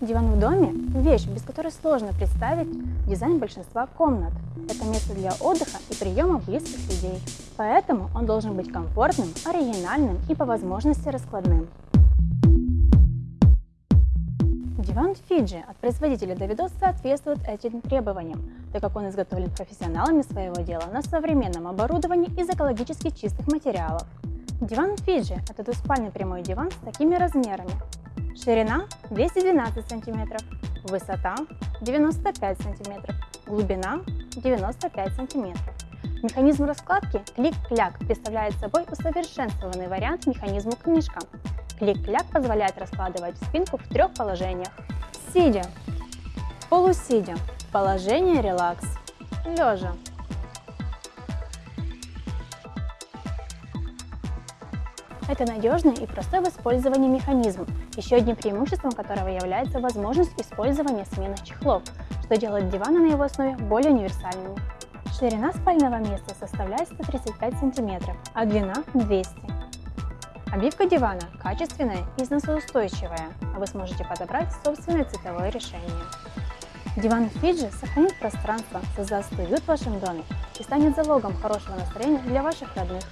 Диван в доме – вещь, без которой сложно представить дизайн большинства комнат. Это место для отдыха и приема близких людей. Поэтому он должен быть комфортным, оригинальным и по возможности раскладным. Диван Фиджи от производителя Давидос соответствует этим требованиям, так как он изготовлен профессионалами своего дела на современном оборудовании из экологически чистых материалов. Диван Фиджи – это двуспальный прямой диван с такими размерами. Ширина 212 см, высота 95 см, глубина 95 см. Механизм раскладки клик-кляк представляет собой усовершенствованный вариант механизма книжка. Клик-кляк позволяет раскладывать спинку в трех положениях. Сидя, полусидя, положение релакс, лежа. Это надежный и простой в использовании механизм, еще одним преимуществом которого является возможность использования сменных чехлов, что делает диваны на его основе более универсальными. Ширина спального места составляет 135 см, а длина 200 Обивка дивана качественная и износоустойчивая, а вы сможете подобрать собственное цветовое решение. Диван Фиджи сохранит пространство, создаст уют в вашем доме и станет залогом хорошего настроения для ваших родных.